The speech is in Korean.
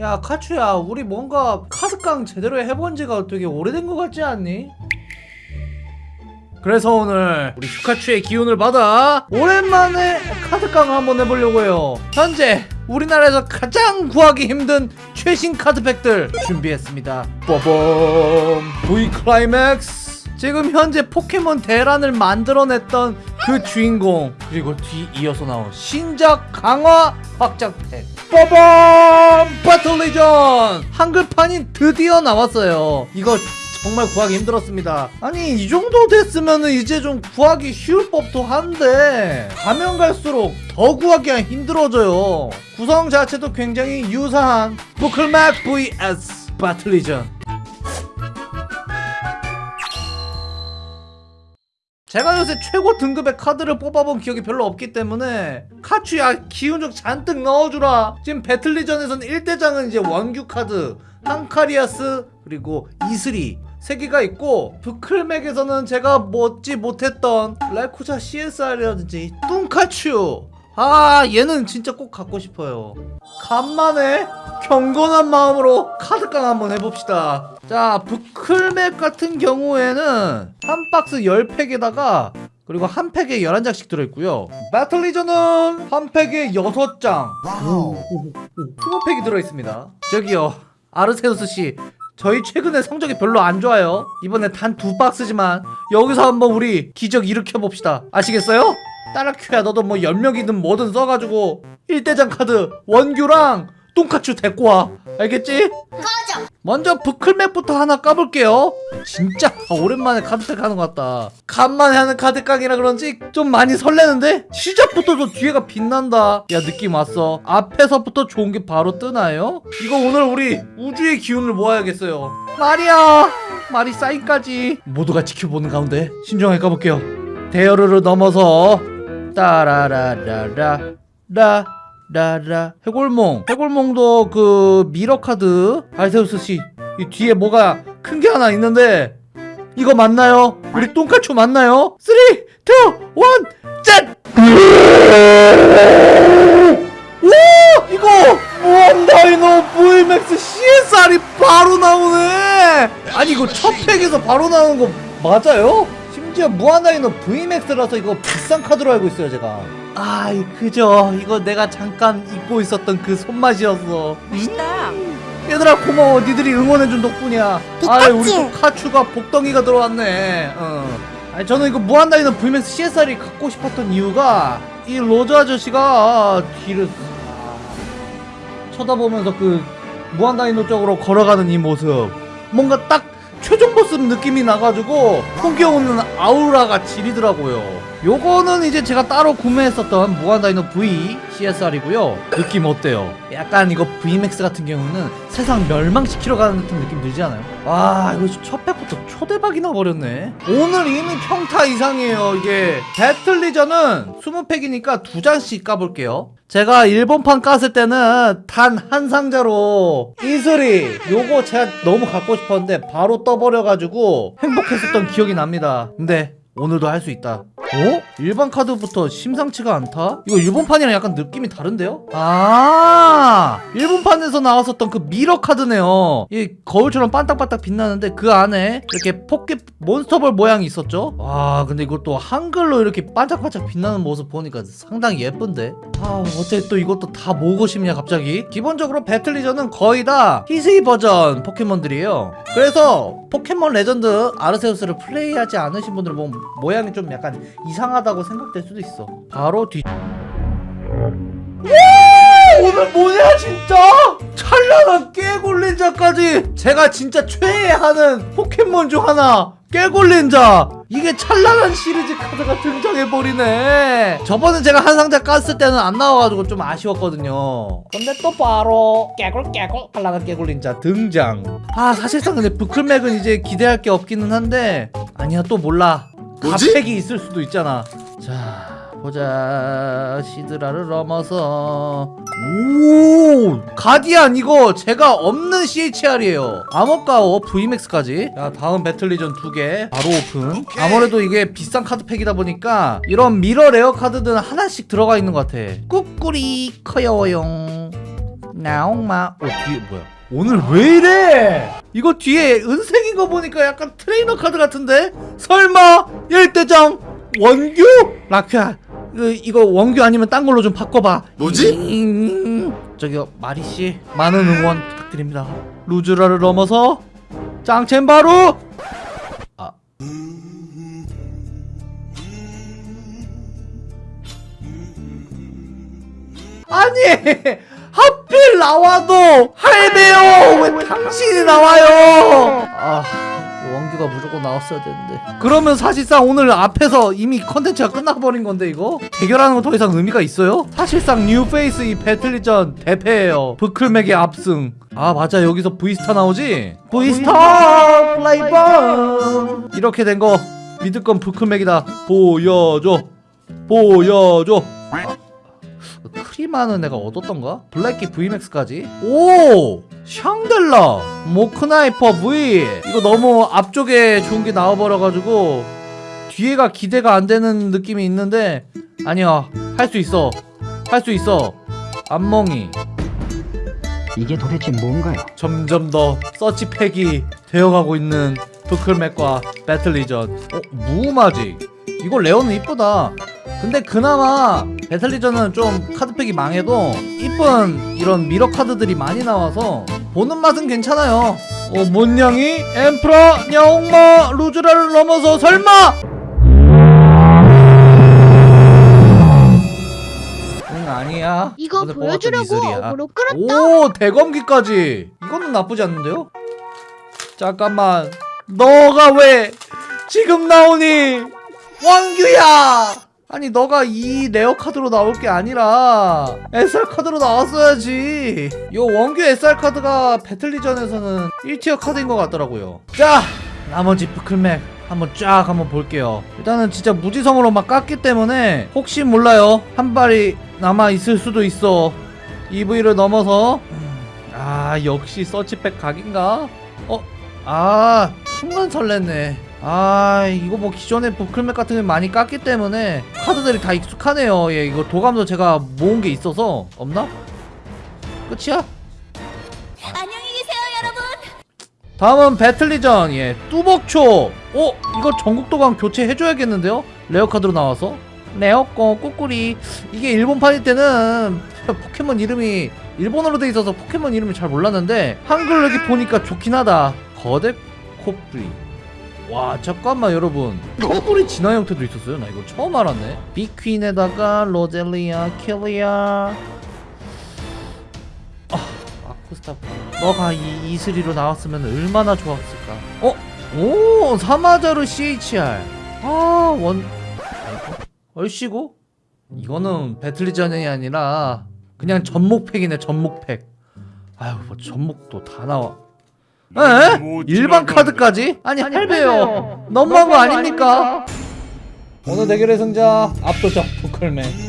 야 카츄야 우리 뭔가 카드깡 제대로 해본 지가 되게 오래된 것 같지 않니? 그래서 오늘 우리 슈카츄의 기운을 받아 오랜만에 카드깡을 한번 해보려고 해요. 현재 우리나라에서 가장 구하기 힘든 최신 카드팩들 준비했습니다. 빠밤! V 클라이맥스 지금 현재 포켓몬 대란을 만들어냈던 그 주인공 그리고 뒤 이어서 나온 신작 강화 확장팩 빠밤! 배틀 리전 한글판이 드디어 나왔어요. 이거 정말 구하기 힘들었습니다. 아니 이 정도 됐으면 이제 좀 구하기 쉬울 법도 한데 가면 갈수록 더 구하기가 힘들어져요. 구성 자체도 굉장히 유사한. 부클맥 vs 배틀 리전 제가 요새 최고 등급의 카드를 뽑아본 기억이 별로 없기 때문에 카츄야 기운 좀 잔뜩 넣어주라. 지금 배틀리전에서는 1대장은 이제 원규 카드 한카리아스 그리고 이슬이 세 개가 있고 부클맥에서는 제가 먹지 못했던 레쿠자 CSR이라든지 뚱카츄 아 얘는 진짜 꼭 갖고 싶어요. 간만에 경건한 마음으로 카드깡 한번 해봅시다. 자 부클맥 같은 경우에는 한 박스 10팩에다가 그리고 한 팩에 11장씩 들어있고요. 배틀리전은 한 팩에 6장. 20팩이 들어있습니다. 저기요 아르세우스씨 저희 최근에 성적이 별로 안 좋아요. 이번에 단 두 박스지만 여기서 한번 우리 기적 일으켜봅시다. 아시겠어요? 따라큐야 너도 뭐 연명이든 뭐든 써가지고 1대장 카드 원규랑 똥카츄 데리고 와. 알겠지? 꺼져. 먼저 부클맥부터 하나 까볼게요. 진짜 오랜만에 카드팩 하는 것 같다. 간만에 하는 카드깡이라 그런지 좀 많이 설레는데? 시작부터 저 뒤에가 빛난다. 야 느낌 왔어. 앞에서부터 좋은 게 바로 뜨나요? 이거 오늘 우리 우주의 기운을 모아야겠어요. 마리아! 마리 사인까지. 모두가 지켜보는 가운데 신중하게 까볼게요. 대여르를 넘어서 따라라라라 라 라라 해골몽 해골몽도 그 mirror 카드 알세우스 씨 이 뒤에 뭐가 큰 게 하나 있는데 이거 맞나요? 우리 똥카츄 맞나요? 3 2 1 짠! 오! 이거 무한다이노 VMAX CSR이 바로 나오네! 아니 이거 첫 팩에서 바로 나오는 거 맞아요? 심지어 무한다이노 VMAX라서 이거 비싼 카드로 알고 있어요 제가. 아 그죠. 이거 내가 잠깐 잊고 있었던 그 손맛이었어. 맛있다. 얘들아 고마워. 니들이 응원해준 덕분이야. 아. 우리 또 카츄가 복덩이가 들어왔네. 어. 아니 저는 이거 무한다이노 VMAX CSR이 갖고 싶었던 이유가 이 로즈 아저씨가 뒤를 아, 쳐다보면서 그 무한다이노 쪽으로 걸어가는 이 모습. 뭔가 딱 최종 보스 느낌이 나가지고 풍겨오는 아우라가 지리더라고요. 요거는 이제 제가 따로 구매했었던 무한다이노 V CSR이고요. 느낌 어때요? 약간 이거 VMAX 같은 경우는 세상 멸망시키러 가는 듯한 느낌 들지 않아요? 와 이거 첫 팩부터 초대박이 나버렸네. 오늘 이미 평타 이상이에요 이게. 배틀리전은 20팩이니까 두 장씩 까볼게요 제가 일본판 깠을 때는 단 한 상자로 이슬이 요거 제가 너무 갖고 싶었는데 바로 떠버려가지고 행복했었던 기억이 납니다. 근데 오늘도 할 수 있다 어? 일반 카드부터 심상치가 않다? 이거 일본판이랑 약간 느낌이 다른데요? 아 일본판에서 나왔었던 그 mirror 카드네요 이 거울처럼 반딱반딱 빛나는데 그 안에 이렇게 포켓 몬스터볼 모양이 있었죠? 와 근데 이것도 한글로 이렇게 반짝반짝 빛나는 모습 보니까 상당히 예쁜데 아 어째 또 이것도 다 모으고 싶냐 갑자기 기본적으로 배틀리전은 거의 다 히스이 버전 포켓몬들이에요 그래서 포켓몬 레전드 아르세우스를 플레이하지 않으신 분들은 뭐 모양이 좀 약간 이상하다고 생각될 수도 있어. 바로 뒤 오늘 뭐냐 진짜? 찬란한 깨골린자까지! 제가 진짜 최애하는 포켓몬 중 하나! 깨골린자! 이게 찬란한 시리즈 카드가 등장해버리네! 저번에 제가 한 상자 깠을 때는 안 나와가지고 좀 아쉬웠거든요. 근데 또 바로 깨골 깨골! 찬란한 깨골린자 등장! 아 사실상 근데 브클맥은 이제 기대할 게 없기는 한데 아니야 또 몰라 뭐지? god팩이 있을 수도 있잖아. 자 보자. 시드라를 넘어서. 오 가디안 이거 제가 없는 CHR이에요. 암흑가오 VMAX까지. 자 다음 배틀리전 두 개. 바로 오픈. 아무래도 이게 비싼 카드팩이다 보니까 이런 mirror rare 카드들은 하나씩 들어가 있는 것 같아. 꾸꾸리 커요용. 나옹마. 어 뒤에 뭐야 오늘 왜 이래? 이거 뒤에 은색인 거 보니까 약간 트레이너 카드 같은데? 설마 일대장 원규? 라큐야 이거, 이거 원규 아니면 딴 걸로 좀 바꿔봐. 뭐지? 음, 저기요 마리씨 많은 응원 부탁드립니다. 루즈라를 넘어서 짱첸바루! 아. 아니 나와도 할배요! 왜 당신이 나와요? 아 원규가 무조건 나왔어야 되는데. 그러면 사실상 오늘 앞에서 이미 컨텐츠가 끝나버린 건데 이거? 대결하는 거 더 이상 의미가 있어요? 사실상 뉴페이스 이 배틀리전 대패예요. 브클맥의 압승. 아 맞아. 여기서 VSTAR 나오지? VSTAR 블레이범 이렇게 된 거 믿을 건 브클맥이다. 보여줘. 보여줘 크리마는 내가 얻었던가? 블랙키 VMAX까지? 오! 샹델라! 모크나이퍼 V! 이거 너무 앞쪽에 좋은 게 나와버려가지고 뒤에가 기대가 안 되는 느낌이 있는데 아니야 할 수 있어 할 수 있어 안멍이 이게 도대체 뭔가요? 점점 더 서치팩이 되어가고 있는 부클맥과 배틀리전 어? 무마직 이거 rare는 이쁘다 근데 그나마 배틀리전은 좀 카드팩이 망해도 이쁜 이런 mirror 카드들이 많이 나와서 보는 맛은 괜찮아요. 어 문냥이 엠프라 냐옹마 루즈라를 넘어서 설마! 응 아니야. 이거 보여주려고 이슬이야. 어그로 끌었다. 오 대검귀까지. 이거는 나쁘지 않는데요? 잠깐만. 너가 왜 지금 나오니? 원규야 아니 너가 이 rare 카드로 나올 게 아니라 SR 카드로 나왔어야지. 요 원규 SR 카드가 배틀리전에서는 1tier 카드인 것 같더라고요. 자 나머지 브클맥 한번 쫙 한번 볼게요. 일단은 진짜 무지성으로 막 깠기 때문에 혹시 몰라요. 한 발이 남아 있을 수도 있어. EV를 넘어서. 음, 아 역시 서치백 각인가? 어? 아 순간 설렜네 아 이거 뭐 기존에 부클맥 같은 게 많이 깠기 때문에 카드들이 다 익숙하네요 예 이거 도감도 제가 모은 게 있어서 없나? 끝이야? 안녕히 계세요, 여러분. 다음은 배틀리전 예 뚜벅초 어? 이거 전국도감 교체해줘야겠는데요? 레어카드로 나와서 rare꺼 꾸꾸리 이게 일본판일 때는 포켓몬 이름이 일본어로 돼 있어서 포켓몬 이름을 잘 몰랐는데 한글 여기 보니까 좋긴 하다 거대 코뿌리 와 잠깐만 여러분. 코뿌리 진화 형태도 있었어요? 나 이거 처음 알았네. 비퀸에다가 로젤리아 킬리아. 아쿠스타 너가 이 이슬이로 나왔으면 얼마나 좋았을까? 어? 오 사마자르 CHR 아원. 얼씨구? 이거는 배틀리전이 아니라 그냥 전목팩이네 전목팩. 아유 뭐 전목도 다 나와 에? 일반 카드까지? 아니 할배요 너무한 거 아닙니까? 오늘 대결의 승자 압도적 부클맨